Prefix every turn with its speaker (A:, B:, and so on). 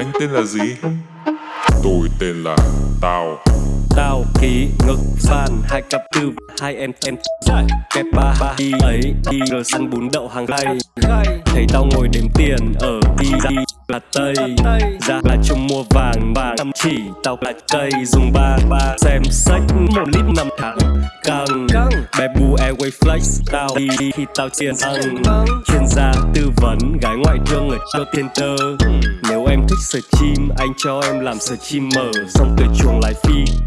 A: Anh tên là gì? Tôi tên là Tao.
B: Tao ký ngực fan hai cặp tư hai em em. Kẹp ba ba đi ấy đi rồi săn bún đậu hàng gai thấy tao ngồi đếm tiền ở đi ra là tây. Ra là chung mua vàng vàng chăm chỉ. Tao là cây dùng ba ba. Xem sách một lít năm tháng. Căng. Bé bu airway flex tao đi đi khi tao tiền ăn chuyên gia tư vấn gái ngoại thương ở cho thiên tơ. Nếu em thích stream anh cho em làm streamer xong từ chuồng lại phi